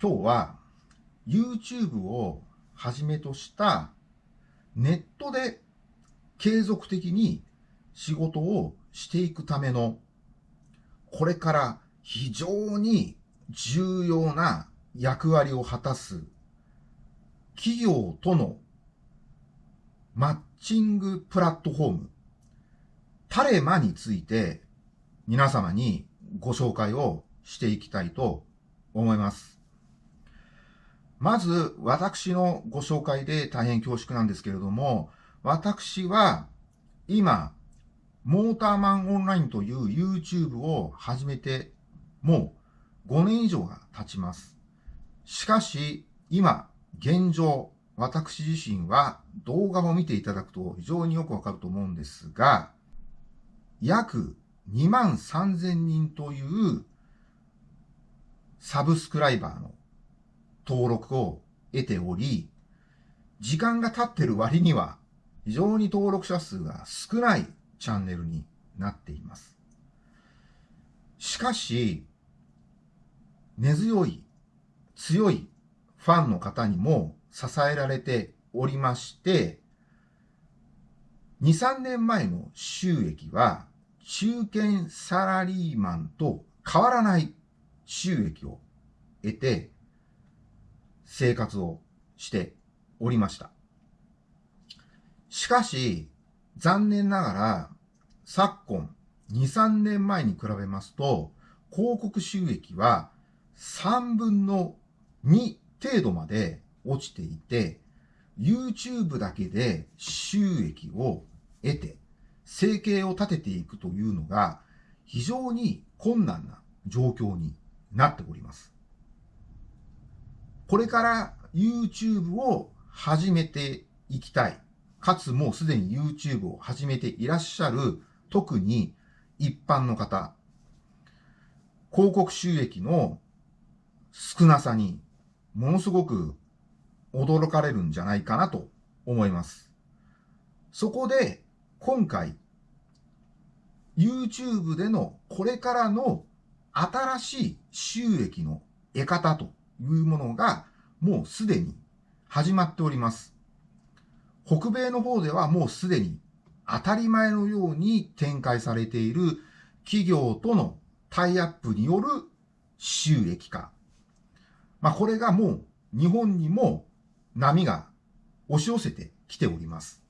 今日は YouTube をはじめとしたネットで継続的に仕事をしていくためのこれから非常に重要な役割を果たす企業とのマッチングプラットフォームタレマについて皆様にご紹介をしていきたいと思います。まず、私のご紹介で大変恐縮なんですけれども、私は今、モーターマンオンラインという YouTube を始めてもう5年以上が経ちます。しかし、今、現状、私自身は動画を見ていただくと非常によくわかると思うんですが、約2万3000人というサブスクライバーの登録を得ており、時間が経ってる割には非常に登録者数が少ないチャンネルになっています。しかし、根強い、強いファンの方にも支えられておりまして、2、3年前の収益は中堅サラリーマンと変わらない収益を得て生活をしておりました。しかし、残念ながら昨今2、3年前に比べますと広告収益は3分の2程度まで落ちていて YouTube だけで収益を得て生計を立てていくというのが非常に困難な状況になっております。これから YouTube を始めていきたい。かつもうすでに YouTube を始めていらっしゃる特に一般の方、広告収益の少なさにものすごく驚かれるんじゃないかなと思います。そこで今回、YouTube でのこれからの新しい収益の得方というものがもうすでに始まっております。北米の方ではもうすでに当たり前のように展開されている企業とのタイアップによる収益化。まあこれがもう日本にも波が押し寄せてきております。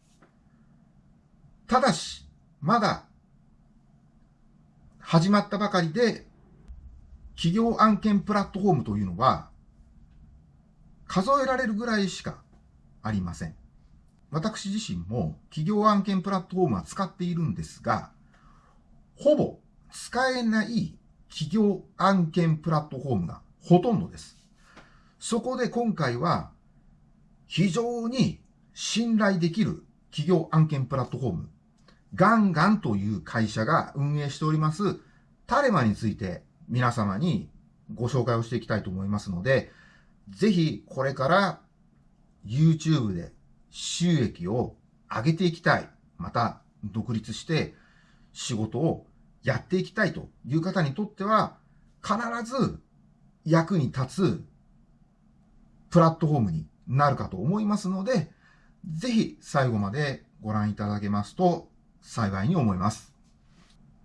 ただし、まだ始まったばかりで、企業案件プラットフォームというのは数えられるぐらいしかありません。私自身も企業案件プラットフォームは使っているんですが、ほぼ使えない企業案件プラットフォームがほとんどです。そこで今回は非常に信頼できる企業案件プラットフォーム、ガンガンという会社が運営しておりますタレマについて皆様にご紹介をしていきたいと思いますので、ぜひこれから YouTube で収益を上げていきたい。また独立して仕事をやっていきたいという方にとっては必ず役に立つプラットフォームになるかと思いますので、ぜひ最後までご覧いただけますと幸いに思います。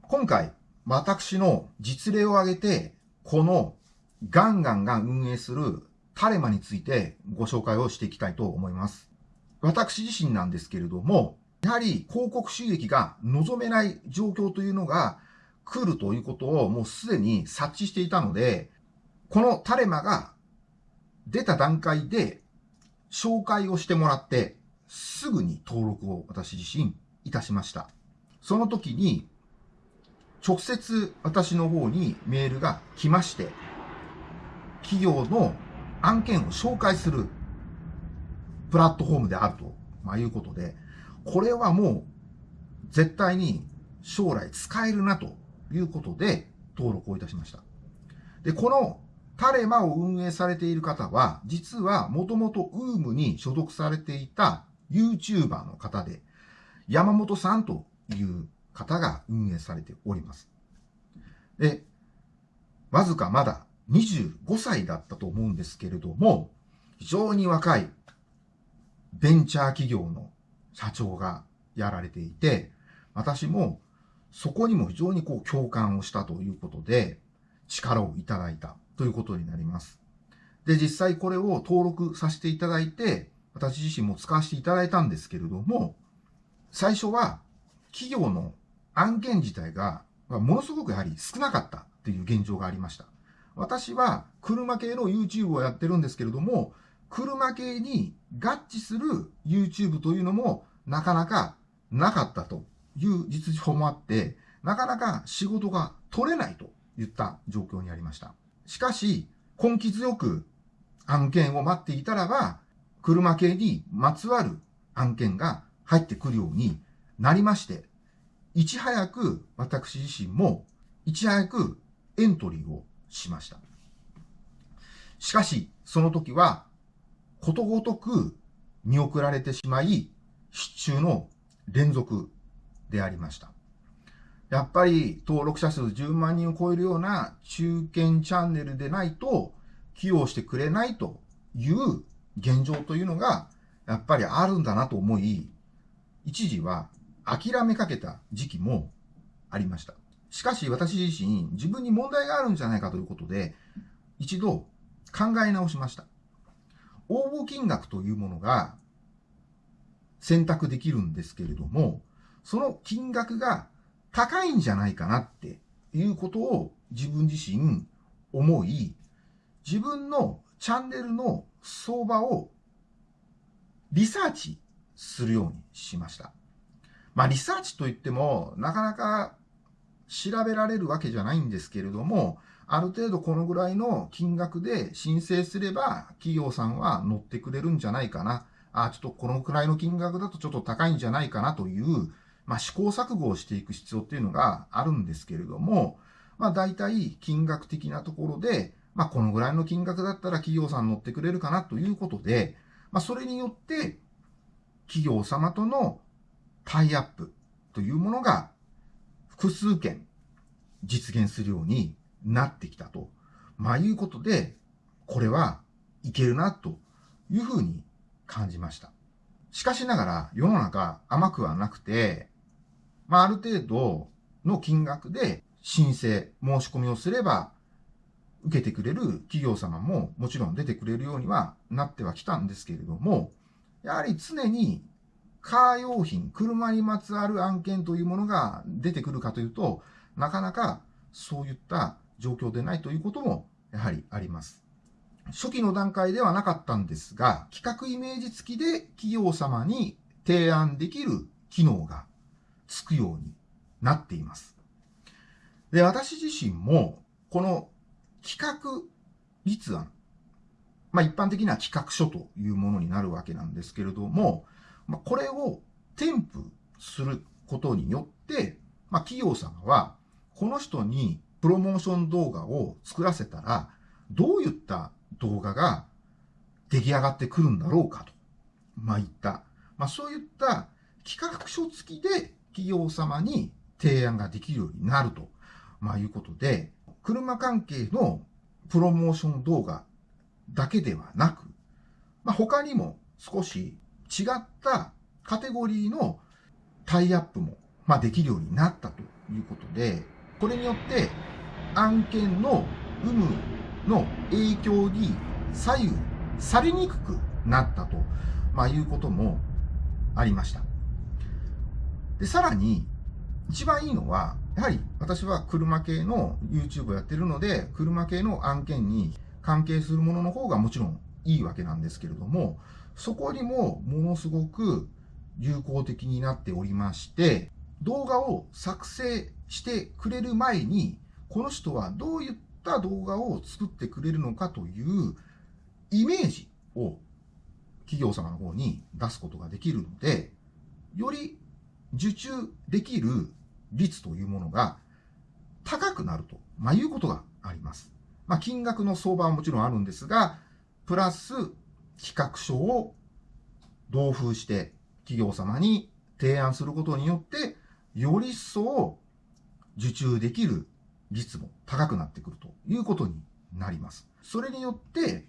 今回、私の実例を挙げて、このガンガンが運営するタレマについてご紹介をしていきたいと思います。私自身なんですけれども、やはり広告収益が望めない状況というのが来るということをもうすでに察知していたので、このタレマが出た段階で紹介をしてもらって、すぐに登録を私自身いたしました。その時に、直接私の方にメールが来まして、企業の案件を紹介するプラットフォームであると、まあ、いうことで、これはもう絶対に将来使えるなということで登録をいたしました。で、このタレマを運営されている方は、実はもともと UM に所属されていた YouTuber の方で、山本さんという方が運営されております。で、わずかまだ25歳だったと思うんですけれども、非常に若いベンチャー企業の社長がやられていて、私もそこにも非常にこう共感をしたということで、力をいただいたということになります。で、実際これを登録させていただいて、私自身も使わせていただいたんですけれども、最初は企業の案件自体がものすごくやはり少なかったっていう現状がありました。私は車系の YouTube をやってるんですけれども、車系に合致する YouTube というのもなかなかなかったという実情もあって、なかなか仕事が取れないといった状況にありました。しかし、根気強く案件を待っていたらば、車系にまつわる案件が入ってくるようになりまして、いち早く私自身もいち早くエントリーをしました。しかし、その時はことごとく見送られてしまい、失注の連続でありました。やっぱり登録者数10万人を超えるような中堅チャンネルでないと起用してくれないという現状というのがやっぱりあるんだなと思い、一時は諦めかけた時期もありました。しかし私自身自分に問題があるんじゃないかということで一度考え直しました。応募金額というものが選択できるんですけれども、その金額が高いんじゃないかなっていうことを自分自身思い、自分のチャンネルの相場をリサーチするようにしました。まあリサーチといってもなかなか調べられるわけじゃないんですけれども、ある程度このぐらいの金額で申請すれば企業さんは乗ってくれるんじゃないかな。あ、ちょっとこのくらいの金額だとちょっと高いんじゃないかなという、まあ、試行錯誤をしていく必要っていうのがあるんですけれども、まあ大体金額的なところで、まあこのぐらいの金額だったら企業さん乗ってくれるかなということで、まあそれによって企業様とのタイアップというものが複数件実現するようになってきたと、まあいうことで、これはいけるなというふうに感じました。しかしながら世の中甘くはなくて、まあある程度の金額で申請、申し込みをすれば受けてくれる企業様ももちろん出てくれるようにはなってはきたんですけれども、やはり常にカー用品、車にまつわる案件というものが出てくるかというと、なかなかそういった状況でないということもやはりあります。初期の段階ではなかったんですが、企画イメージ付きで企業様に提案できる機能がつくようになっています。で、私自身もこの企画立案、まあ一般的には企画書というものになるわけなんですけれども、まあ、これを添付することによって、まあ、企業様は、この人にプロモーション動画を作らせたら、どういった動画が出来上がってくるんだろうかと、まあ、いった、まあ、そういった企画書付きで企業様に提案ができるようになると、まあ、いうことで、車関係のプロモーション動画だけではなく、まあ、他にも少し違ったカテゴリーのタイアップも、まあ、できるようになったということで、これによって案件の有無の影響に左右されにくくなったと、まあ、いうこともありました。で、さらに、一番いいのは、やはり私は車系の YouTube をやってるので、車系の案件に関係するものの方がもちろんいいわけなんですけれども、そこにもものすごく有効的になっておりまして、動画を作成してくれる前に、この人はどういった動画を作ってくれるのかというイメージを企業様の方に出すことができるので、より受注できる率というものが高くなると、まあ、いうことがあります。まあ、金額の相場はもちろんあるんですが、プラス企画書を同封して企業様に提案することによって、より一層受注できる率も高くなってくるということになります。それによって、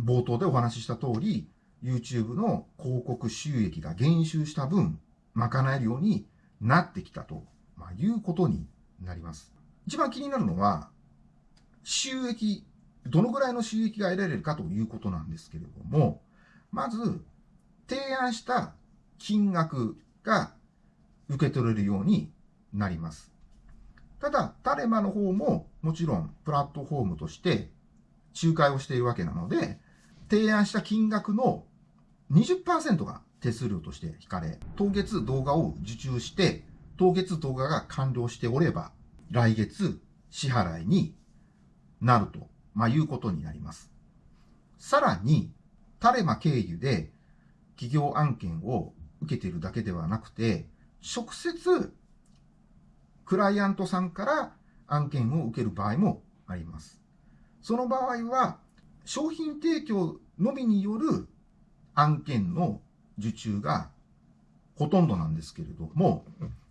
冒頭でお話しした通り、YouTube の広告収益が減収した分、賄えるようになってきたと、まあ、いうことになります。一番気になるのは、収益、どのぐらいの収益が得られるかということなんですけれども、まず、提案した金額が受け取れるようになります。ただ、タレマの方ももちろんプラットフォームとして仲介をしているわけなので、提案した金額の20%が手数料として引かれ、当月動画を受注して、当月動画が完了しておれば、来月支払いになると、まあ、いうことになります。さらに、タレマ経由で企業案件を受けているだけではなくて、直接クライアントさんから案件を受ける場合もあります。その場合は、商品提供のみによる案件の受注がほとんどなんですけれども、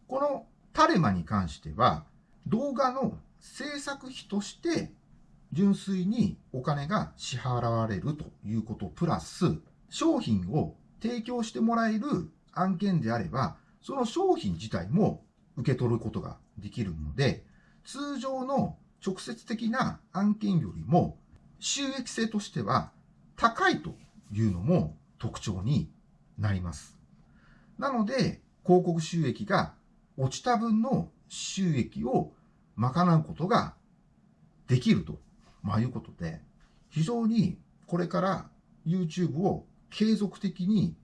このタレマに関しては、動画の制作費として純粋にお金が支払われるということプラス、商品を提供してもらえる案件であれば、その商品自体も受け取ることができるので、通常の直接的な案件よりも収益性としては高いというのも特徴になります。なので、広告収益が落ちた分の収益を賄うことができると、まあ、いうことで、非常にこれから YouTube を継続的に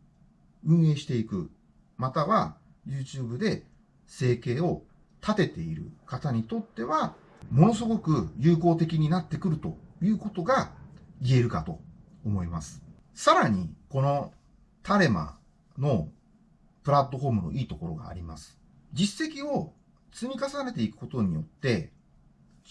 運営していく、または YouTube で生計を立てている方にとっては、ものすごく有効的になってくるということが言えるかと思います。さらに、このタレマのプラットフォームのいいところがあります。実績を積み重ねていくことによって、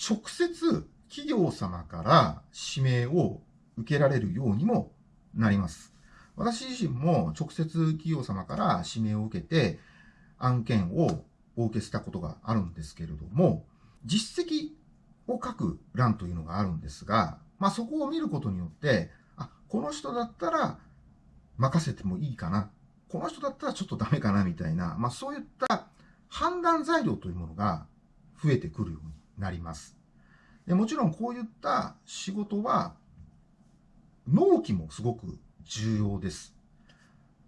直接企業様から指名を受けられるようにもなります。私自身も直接企業様から指名を受けて案件をお受けしたことがあるんですけれども、実績を書く欄というのがあるんですが、まあそこを見ることによって、あ、この人だったら任せてもいいかな。この人だったらちょっとダメかなみたいな、まあそういった判断材料というものが増えてくるようになります。もちろんこういった仕事は納期もすごく重要です。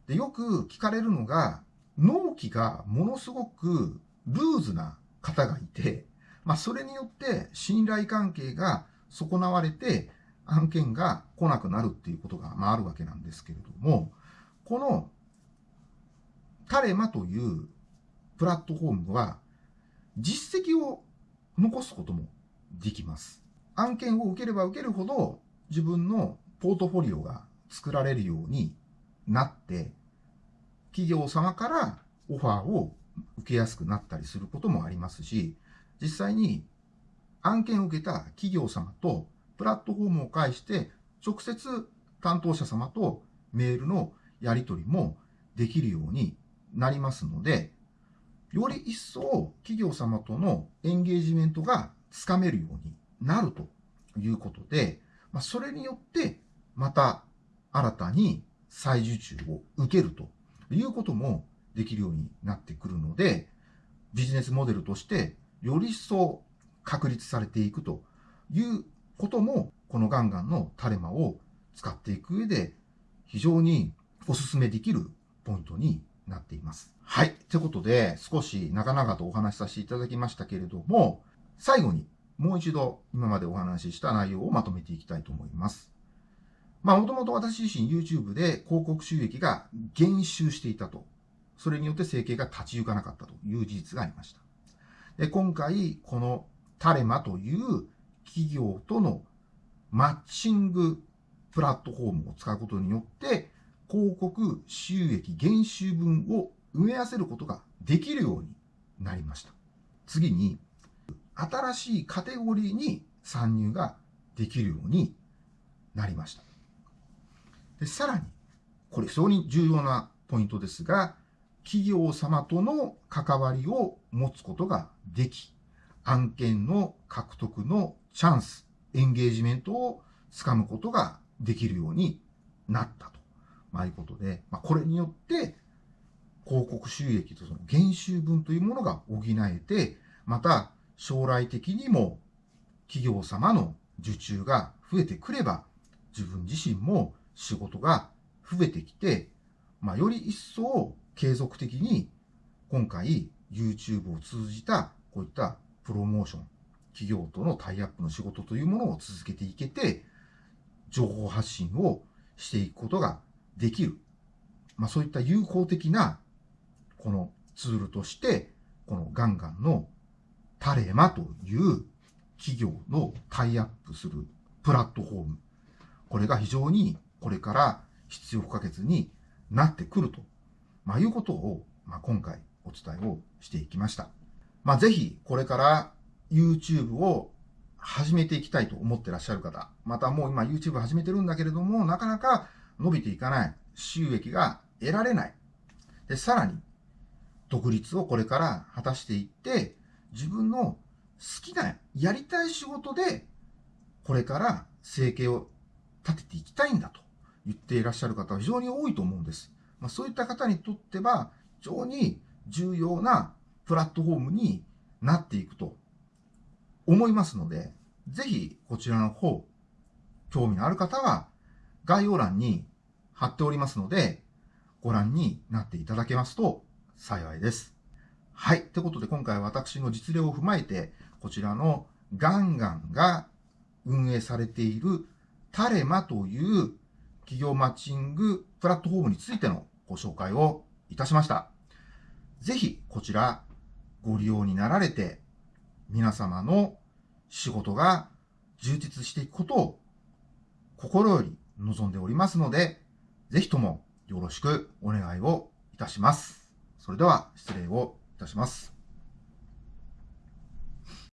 でよく聞かれるのが、納期がものすごくルーズな方がいて、まあ、それによって信頼関係が損なわれて案件が来なくなるっていうことが、まあ、あるわけなんですけれども、このタレマというプラットフォームは実績を残すこともできます。案件を受ければ受けるほど自分のポートフォリオが作られるようになって、企業様からオファーを受けやすくなったりすることもありますし、実際に案件を受けた企業様とプラットフォームを介して直接担当者様とメールのやり取りもできるようになりますので、より一層企業様とのエンゲージメントがつかめるようになるということで、まあ、それによってまた新たに再受注を受けるということもできるようになってくるので、ビジネスモデルとしてより一層確立されていくということも、このガンガンのタレマを使っていく上で非常にお勧めできるポイントになっています。はい。ということで、少し長々とお話しさせていただきましたけれども、最後にもう一度今までお話しした内容をまとめていきたいと思います。まあ、もともと私自身 YouTube で広告収益が減収していたと。それによって生計が立ち行かなかったという事実がありました。で今回、このタレマという企業とのマッチングプラットフォームを使うことによって、広告収益減収分を埋め合わせることができるようになりました。次に、新しいカテゴリーに参入ができるようになりました。でさらに、これ非常に重要なポイントですが、企業様との関わりを持つことができ、案件の獲得のチャンスエンゲージメントをつかむことができるようになったと。まあ、いうことで、まあ、これによって、広告収益とその減収分というものが補えて、また将来的にも企業様の受注が増えてくれば、自分自身も仕事が増えてきて、まあ、より一層継続的に今回 YouTube を通じたこういったプロモーション、企業とのタイアップの仕事というものを続けていけて、情報発信をしていくことができる。まあそういった有効的なこのツールとして、このガンガンのタレマという企業のタイアップするプラットフォーム。これが非常にこれから必要不可欠になってくると、まあ、いうことを、まあ、今回お伝えをしていきました。まあ、ぜひこれから YouTube を始めていきたいと思ってらっしゃる方、またもう今 YouTube 始めてるんだけれども、なかなか伸びていかない、収益が得られない。で、さらに、独立をこれから果たしていって、自分の好きな、やりたい仕事で、これから生計を立てていきたいんだと言っていらっしゃる方は非常に多いと思うんです。まあ、そういった方にとっては、非常に重要なプラットフォームになっていくと思いますので、ぜひこちらの方、興味のある方は概要欄に貼っておりますので、ご覧になっていただけますと幸いです。はい。ということで今回私の実例を踏まえて、こちらのガンガンが運営されているタレマという企業マッチングプラットフォームについてのご紹介をいたしました。ぜひこちらご利用になられて皆様の仕事が充実していくことを心より望んでおりますので、ぜひともよろしくお願いをいたします。それでは失礼をたします。